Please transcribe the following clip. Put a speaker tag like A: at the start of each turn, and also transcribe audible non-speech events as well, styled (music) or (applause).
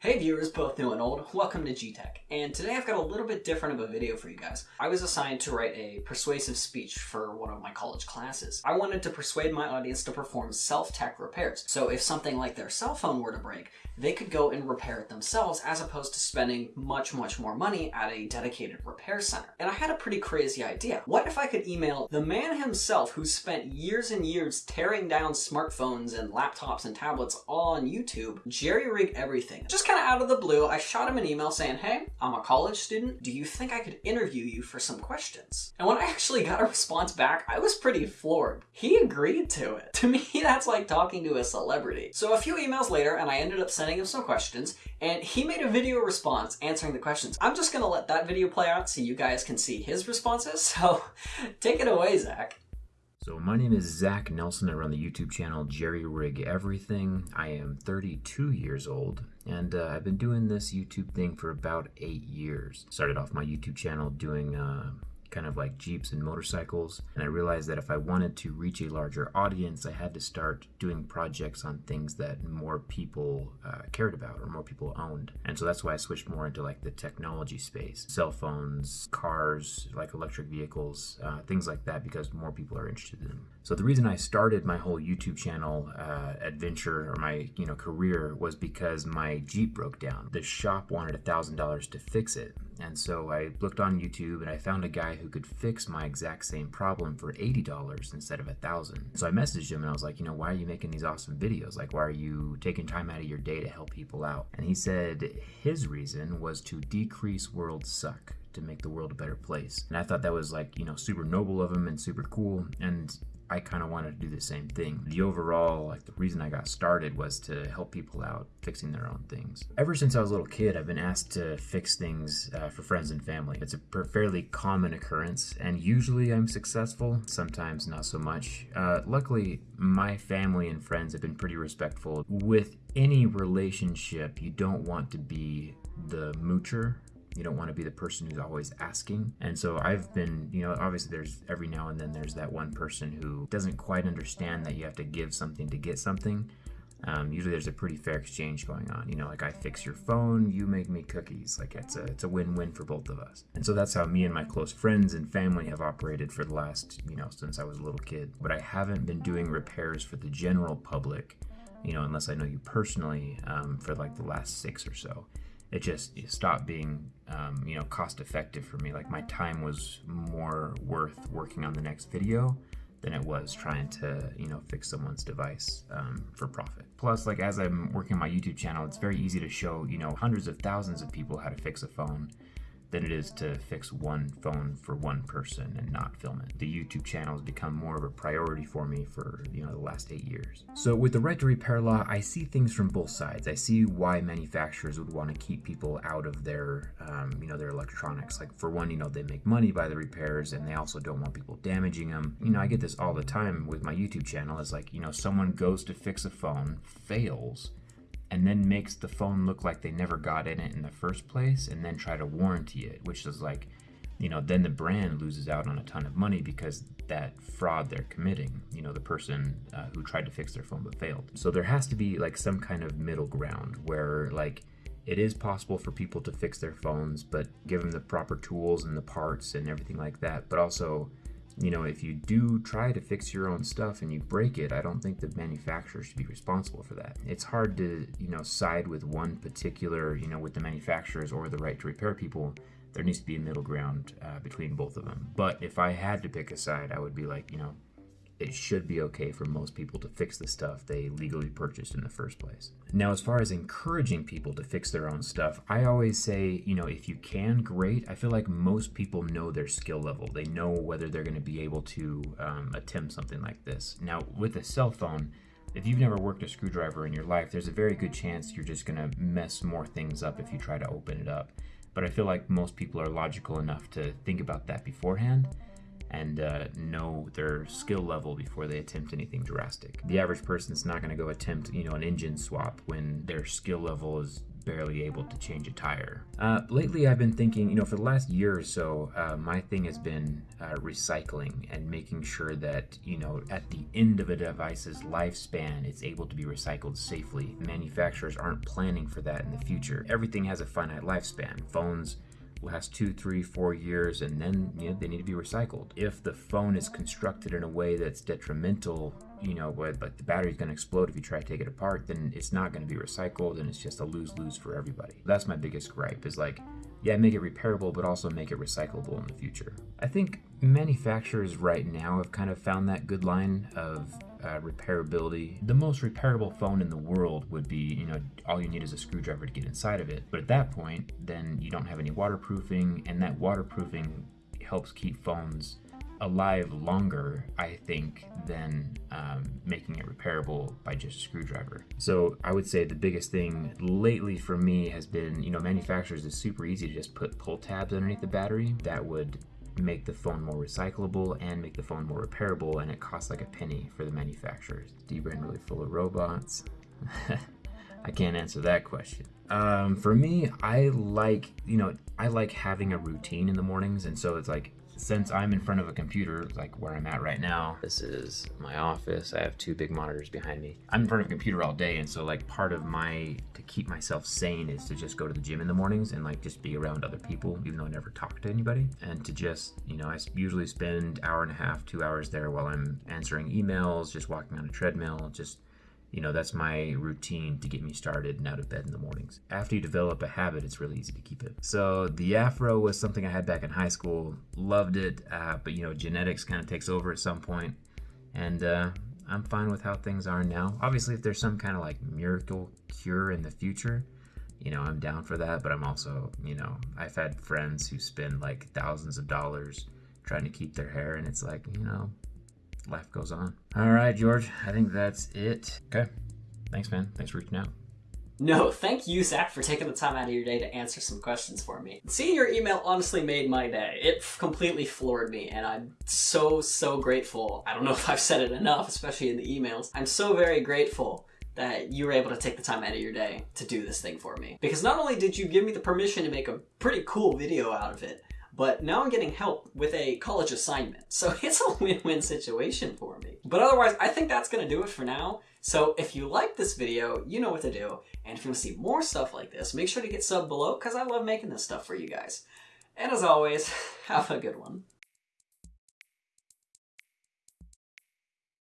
A: Hey viewers, both new and old, welcome to G-Tech, and today I've got a little bit different of a video for you guys. I was assigned to write a persuasive speech for one of my college classes. I wanted to persuade my audience to perform self-tech repairs, so if something like their cell phone were to break, they could go and repair it themselves as opposed to spending much, much more money at a dedicated repair center. And I had a pretty crazy idea. What if I could email the man himself who spent years and years tearing down smartphones and laptops and tablets all on YouTube, jerry rig everything? Just kind of out of the blue, I shot him an email saying, hey, I'm a college student. Do you think I could interview you for some questions? And when I actually got a response back, I was pretty floored. He agreed to it. (laughs) To me, that's like talking to a celebrity. So a few emails later, and I ended up sending him some questions, and he made a video response answering the questions. I'm just gonna let that video play out so you guys can see his responses. (laughs) So take it away, Zach.
B: So my name is Zach Nelson. I run the YouTube channel Jerry Rig Everything. I am 32 years old, and uh, I've been doing this YouTube thing for about eight years. Started off my YouTube channel doing uh, kind of like Jeeps and motorcycles. And I realized that if I wanted to reach a larger audience, I had to start doing projects on things that more people uh, cared about or more people owned. And so that's why I switched more into like the technology space, cell phones, cars, like electric vehicles, uh, things like that, because more people are interested in them. So the reason I started my whole YouTube channel uh, adventure or my you know career was because my Jeep broke down. The shop wanted a thousand dollars to fix it, and so I looked on YouTube and I found a guy who could fix my exact same problem for eighty dollars instead of a thousand. So I messaged him and I was like, you know, why are you making these awesome videos? Like, why are you taking time out of your day to help people out? And he said his reason was to decrease world suck to make the world a better place. And I thought that was like, you know, super noble of him and super cool. And I kind of wanted to do the same thing. The overall, like the reason I got started was to help people out fixing their own things. Ever since I was a little kid, I've been asked to fix things uh, for friends and family. It's a fairly common occurrence, and usually I'm successful, sometimes not so much. Uh, luckily, my family and friends have been pretty respectful. With any relationship, you don't want to be the moocher you don't want to be the person who's always asking. And so I've been, you know, obviously there's every now and then there's that one person who doesn't quite understand that you have to give something to get something. Um, usually there's a pretty fair exchange going on. You know, like I fix your phone, you make me cookies. Like it's a it's a win-win for both of us. And so that's how me and my close friends and family have operated for the last, you know, since I was a little kid. But I haven't been doing repairs for the general public, you know, unless I know you personally, um, for like the last six or so it just it stopped being um, you know cost effective for me. Like my time was more worth working on the next video than it was trying to you know fix someone's device um, for profit. Plus like as i'm working my youtube channel it's very easy to show you know hundreds of thousands of people how to fix a phone than it is to fix one phone for one person and not film it. The YouTube channel has become more of a priority for me for you know the last eight years. So with the right to repair law, I see things from both sides. I see why manufacturers would want to keep people out of their um, you know their electronics. Like for one, you know they make money by the repairs, and they also don't want people damaging them. You know I get this all the time with my YouTube channel. It's like you know someone goes to fix a phone, fails and then makes the phone look like they never got in it in the first place and then try to warranty it, which is like, you know, then the brand loses out on a ton of money because that fraud they're committing, you know, the person uh, who tried to fix their phone but failed. So there has to be like some kind of middle ground where like it is possible for people to fix their phones, but give them the proper tools and the parts and everything like that, but also you know, if you do try to fix your own stuff and you break it, I don't think the manufacturer should be responsible for that. It's hard to, you know, side with one particular, you know, with the manufacturers or the right to repair people. There needs to be a middle ground uh, between both of them. But if I had to pick a side, I would be like, you know, it should be okay for most people to fix the stuff they legally purchased in the first place. Now, as far as encouraging people to fix their own stuff, I always say, you know, if you can, great. I feel like most people know their skill level. They know whether they're going to be able to um, attempt something like this. Now, with a cell phone, if you've never worked a screwdriver in your life, there's a very good chance you're just going to mess more things up if you try to open it up. But I feel like most people are logical enough to think about that beforehand and uh, know their skill level before they attempt anything drastic. The average person is not going to go attempt, you know, an engine swap when their skill level is barely able to change a tire. Uh, lately, I've been thinking, you know, for the last year or so, uh, my thing has been uh, recycling and making sure that, you know, at the end of a device's lifespan, it's able to be recycled safely. Manufacturers aren't planning for that in the future. Everything has a finite lifespan. Phones, last two, three, four years, and then you know, they need to be recycled. If the phone is constructed in a way that's detrimental, you know, where like the battery's going to explode if you try to take it apart, then it's not going to be recycled, and it's just a lose lose for everybody. That's my biggest gripe. Is like, yeah, make it repairable, but also make it recyclable in the future. I think manufacturers right now have kind of found that good line of uh, repairability. The most repairable phone in the world would be, you know, all you need is a screwdriver to get inside of it. But at that point, then you don't have any waterproofing, and that waterproofing helps keep phones alive longer, I think, than um, making it repairable by just a screwdriver. So I would say the biggest thing lately for me has been, you know, manufacturers is super easy to just put pull tabs underneath the battery that would make the phone more recyclable and make the phone more repairable, and it costs like a penny for the manufacturers. D-Brain really full of robots? (laughs) I can't answer that question. Um, for me, I like, you know, I like having a routine in the mornings, and so it's like since I'm in front of a computer, like where I'm at right now, this is my office. I have two big monitors behind me. I'm in front of a computer all day, and so like part of my to keep myself sane is to just go to the gym in the mornings and like just be around other people, even though I never talk to anybody, and to just you know I usually spend hour and a half, two hours there while I'm answering emails, just walking on a treadmill, just you know, that's my routine to get me started and out of bed in the mornings. After you develop a habit, it's really easy to keep it. So the afro was something I had back in high school. Loved it, uh, but you know, genetics kind of takes over at some point, and uh, I'm fine with how things are now. Obviously, if there's some kind of like miracle cure in the future, you know, I'm down for that. But I'm also, you know, I've had friends who spend like thousands of dollars trying to keep their hair, and it's like, you know, life goes on. All right, George, I think that's it. Okay. Thanks, man. Thanks for reaching out.
A: No, thank you, Zach, for taking the time out of your day to answer some questions for me. Seeing your email honestly made my day. It completely floored me, and I'm so, so grateful. I don't know (laughs) if I've said it enough, especially in the emails. I'm so very grateful that you were able to take the time out of your day to do this thing for me. Because not only did you give me the permission to make a pretty cool video out of it, but now I'm getting help with a college assignment. So (laughs) it's a win-win situation for me. But otherwise, I think that's to do it for now. So if you like this video, you know what to do. And if you want to see more stuff like this, make sure to get sub below because I love making this stuff for you guys. And as always, (laughs) have a good one.